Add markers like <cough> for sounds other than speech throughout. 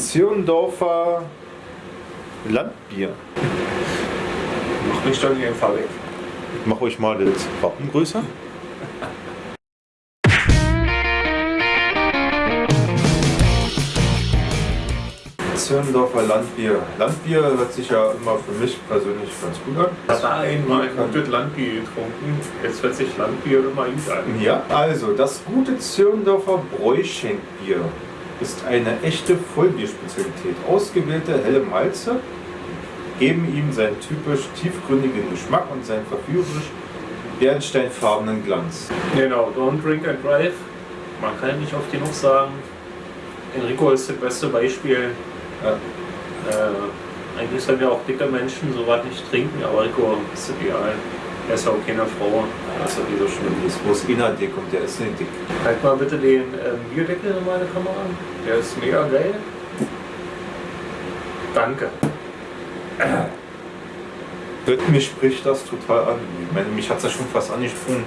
Zirndorfer Landbier. Mach mich doch nicht einfach weg. Ich mache euch mal das Wappen größer. Zirndorfer Landbier. Landbier hört sich ja immer für mich persönlich ganz gut an. Das war einmal gutes Landbier getrunken. Jetzt hört sich Landbier immer gut an. Ja, also das gute Zirndorfer Bräuschenkbier ist eine echte Vollbierspezialität. Ausgewählte helle Malze geben ihm seinen typisch tiefgründigen Geschmack und seinen verführerisch bernsteinfarbenen Glanz. Genau, don't drink and drive. Man kann nicht oft genug sagen. Enrico ist das beste Beispiel. Ja. Äh, eigentlich sollen ja auch dicke Menschen sowas nicht trinken, aber Enrico ist egal. Er ist ja auch keine Frau. Das ist inner dick und der ist nicht dick. Halt mal bitte den ähm, Bierdeckel in meine Kamera. Der ist mega geil. Danke. Mir spricht das total an. Ich meine, mich hat es ja schon fast angesprungen.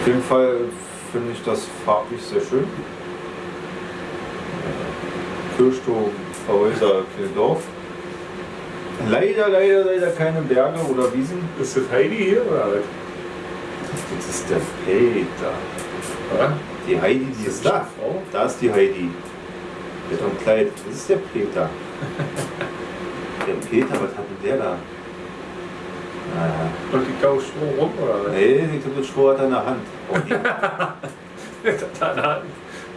Auf jeden Fall finde ich das farblich sehr schön. Kirchturm, Häuser, Dorf. Leider, leider, leider keine Berge oder Wiesen. Ist das Heidi hier oder was? Das ist der Peter. Ja? Die Heidi, die ist da. Frau? Da ist die Heidi. Mit einem Kleid. Das ist der Peter. <laughs> der Peter, was hat denn der da? Naja. Und die Kau Stroh rum oder was? Nee, die das <laughs> Stroh hat er in der Hand. Oh, die- hat.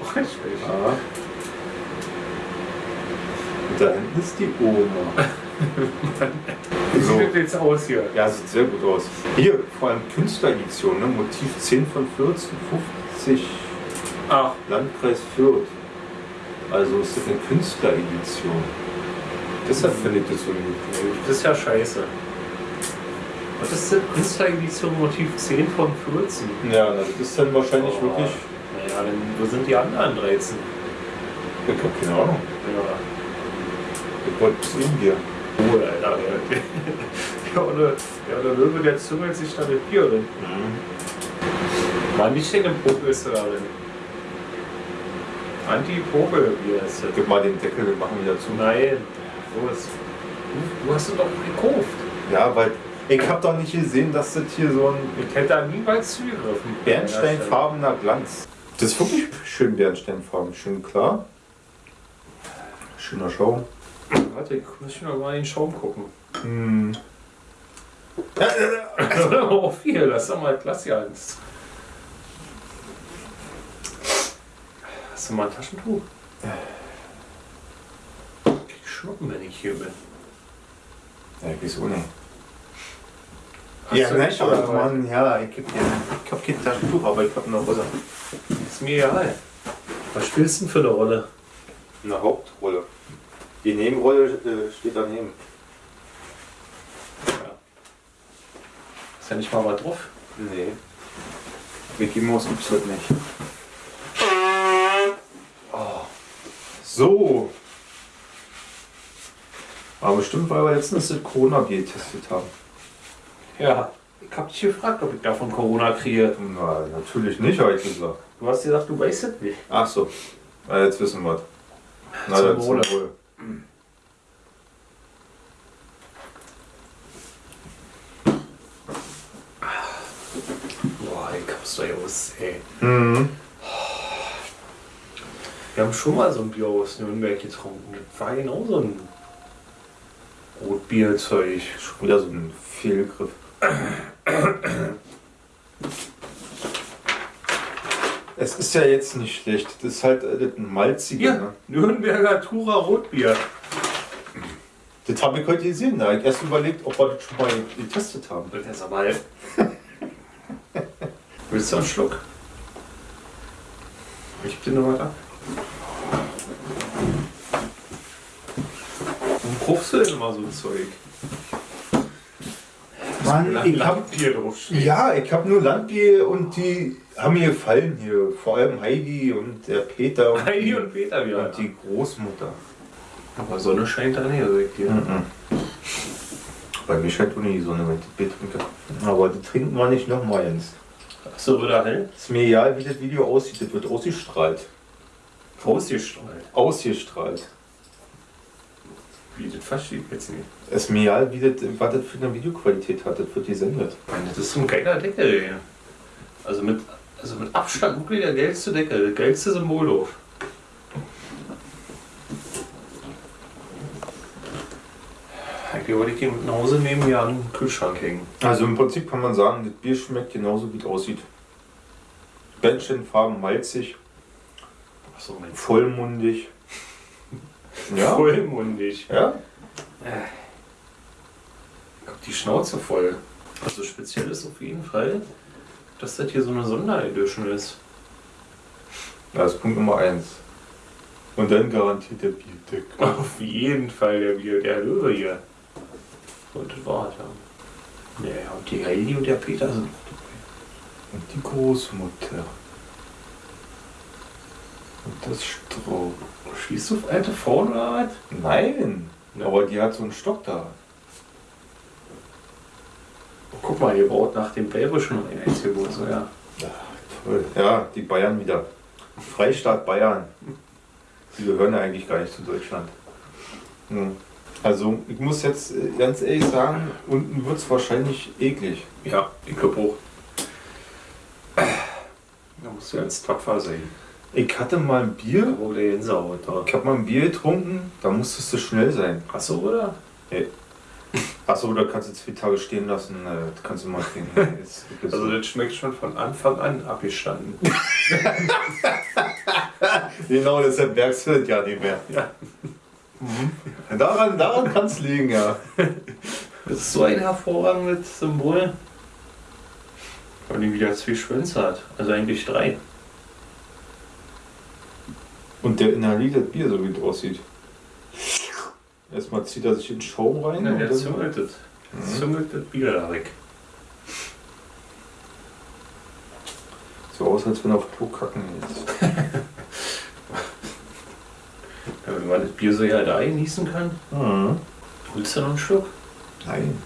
Oh, ich weiß. Ja. Und da hinten ist die Oma. <laughs> <laughs> Wie So. sieht das jetzt aus hier? Ja, sieht sehr gut aus. Hier, vor allem Künstleredition, ne? Motiv 10 von 14, 50, Ach, Landkreis Fürth. Also ist das eine Künstleredition. Deshalb finde ich das so gut. das ist ja scheiße. Was ist das? Künstleredition Motiv 10 von 14? Ja, das ist dann wahrscheinlich Oh. wirklich. Naja, dann wo sind die anderen 13? Ich habe keine Ahnung. Ja, Ich wollte es ihm cool, Alter. <laughs> Ja, oder, ja, der Löwe, der züngelt sich da mit Bier drin. War nicht in dem Popel ist er darin. Anti-Popel-Bier ist das. Gib mal den Deckel, wir machen wieder zu. Nein, los. Du, du hast es doch gekauft. Ja, weil ich habe doch nicht gesehen, dass das hier so ein Ich hätte da niemals zugegriffen. bernsteinfarbener Glanz. Das ist wirklich schön bernsteinfarben, schön klar. Schöner Schaum. Warte, ich muss noch mal in den Schaum gucken. Hm. <laughs> oh, viel, lass doch mal Klasse eins. Hast du mal ein Taschentuch? Ich schlucken, wenn ich hier bin. Ja, wieso nicht? Hast ja, nein, nicht, aber oder was? Mann, ja, ich hab, kein, ich hab kein Taschentuch, aber ich hab eine Rolle. Ist mir egal. Was spielst du denn für eine Rolle? Eine Hauptrolle. Die Nebenrolle äh, steht daneben. Ist ja nicht mal was drauf. Nee. Mickey Mouse gibt's heute nicht. Oh. So. Aber bestimmt, weil wir letztens das Corona-Bier getestet haben. Ja. Ich hab dich gefragt, ob ich davon Corona kriege. Na, natürlich nicht, habe ich gesagt. Du hast gesagt, du weißt es nicht. Ach so. Na, jetzt wissen wir. Na, Zum dann. Wohl. Boah, ich hab's doch aus, ey. Mhm. Wir haben schon mal so ein Bier aus Nürnberg getrunken. Das war genau so ein Rotbierzeug. Schon wieder so ein Fehlgriff. Es ist ja jetzt nicht schlecht. Das ist halt äh, das malzige. Hier, Ne? Nürnberger Tura Rotbier. Das habe ich heute gesehen. Da habe ich erst überlegt, ob wir das schon mal getestet haben. Das ist aber. Willst du einen Schluck? Ich bin noch mal ab. Warum kaufst du denn immer so ein Zeug? Mann, ich hab, Bier draufstehen. ja, ich habe nur Landbier und die haben mir gefallen hier. Vor allem Heidi und der Peter und, Heidi die, und Peter wieder. und die Großmutter. Aber Sonne scheint da nicht direkt hier. Mhm. Bei mir scheint auch nicht die Sonne, wenn ich das Bier trinke. Aber die trinken wir nicht nochmal, Jens. Achso, wieder hell? Ist mir egal, wie das Video aussieht. Das wird ausgestrahlt. Ausgestrahlt. Ausgestrahlt. verstehe ich jetzt nicht. Es ist mir egal, wie das, was das für eine Videoqualität hat, das wird gesendet. Meine, das ist so ein geiler Deckel, ey. Also mit, also mit Abstand wirklich der geilste Deckel, der geilste Symbolhof. Eigentlich wollte ich ihn mit nach Hause nehmen, hier an den Kühlschrank hängen. Also im Prinzip kann man sagen, das Bier schmeckt genauso, wie es aussieht. Bändchenfarben, malzig, Achso, vollmundig. <laughs> Ja? Vollmundig. Ja? Hab die Schnauze voll. Also speziell ist auf jeden Fall, dass das hier so eine Sonderedition ist. Das ist Punkt Nummer eins. Und dann garantiert der Bierdeck. <laughs> Auf jeden Fall der, Bier- der Löwe hier. Und das war's, ja. Naja, und die Heidi und der Peter sind auch dabei. Und die Großmutter. Und das Stroh. Schießt du auf alte Frauen oder was? Nein, Ja. aber die hat so einen Stock da. Guck mal, ihr baut nach dem Belgischen noch ein Einzelboot, so ja. Toll. Ja, die Bayern wieder. Freistaat Bayern. Die gehören ja eigentlich gar nicht zu Deutschland. Hm. Also, ich muss jetzt äh, ganz ehrlich sagen, unten wird es wahrscheinlich eklig. Ja, ich glaube auch. Da musst du ganz tapfer sein. Ich hatte mal ein Bier, Wo der hinsaut da. ich habe mal ein Bier getrunken, da musstest du schnell sein. Achso, oder? Achso, da kannst du zwei Tage stehen lassen, äh, das kannst du mal <laughs> jetzt- Also das schmeckt schon von Anfang an abgestanden. <laughs> genau, deshalb merkst du das ja nicht mehr. Ja. Daran, daran kann es liegen, ja. Das ist so ein hervorragendes Symbol. Weil die wieder zwei Schwänze hat. Also eigentlich drei. Und der inhaliert das Bier, so wie es aussieht. Erstmal zieht er sich den Schaum rein. Ja, und der dann- züngelt das. Mhm. Züngelt das Bier da weg. So aus, als wenn er auf Klo kacken ist. <laughs> Ja, wenn man das Bier so ja da einnießen kann, willst du noch einen Schluck? Nein.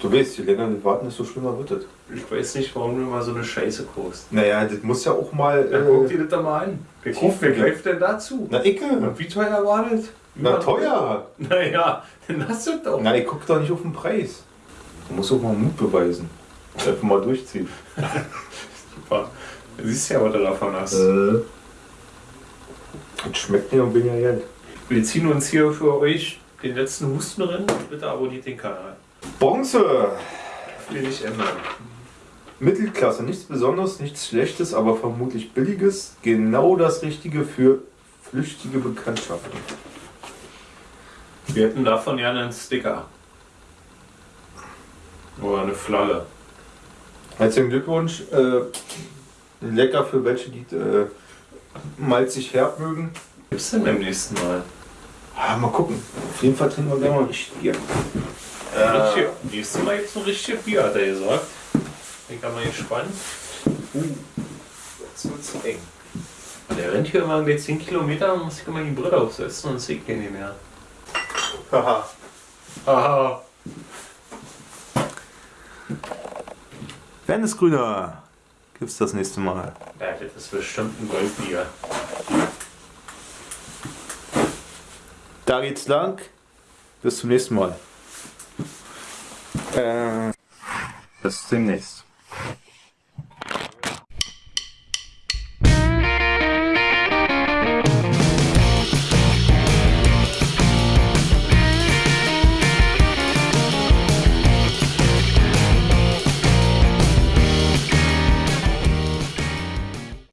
Du weißt, je länger wir warten, desto schlimmer wird es. Ich weiß nicht, warum du immer so eine Scheiße guckst. Naja, das muss ja auch mal. Dann guck Äh, dir das doch mal an. Wer, Tief- guckt, wer greift denn dazu? na, Icke. Und wie teuer war das? Na, teuer. Naja, dann hast du es doch. Ich guck doch nicht auf den Preis. Du musst auch mal Mut beweisen. Einfach mal durchziehen. <laughs> Super. Du siehst ja, was du davon hast. Äh. Das schmeckt mir und bin ja Geld. Wir ziehen uns hier für euch den letzten Husten drin. Bitte abonniert den Kanal. Bronze. Will nicht ändern. Mittelklasse, nichts Besonderes, nichts Schlechtes, aber vermutlich Billiges. Genau das Richtige für flüchtige Bekanntschaften. Wir hätten davon gerne einen Sticker. Oder eine Flagge. Herzlichen Glückwunsch. Äh, lecker für welche, die äh, malzig herb mögen. Gibt's denn beim nächsten Mal? Ah, mal gucken. Auf jeden Fall trinken wir gleich mal richtig Bier. Richtig, nächstes Mal gibt's ein richtiges Bier, hat er gesagt. Bin ich mal gespannt. Uh, jetzt wird's eng. Der rennt hier immer mit 10 Kilometer muss sich immer die Brille aufsetzen und sieht den nicht mehr. Haha. Haha. Landesgrüner gibt's das nächste Mal. Ja, das ist bestimmt ein Goldbier. Da geht's lang. Bis zum nächsten Mal. Äh, bis demnächst.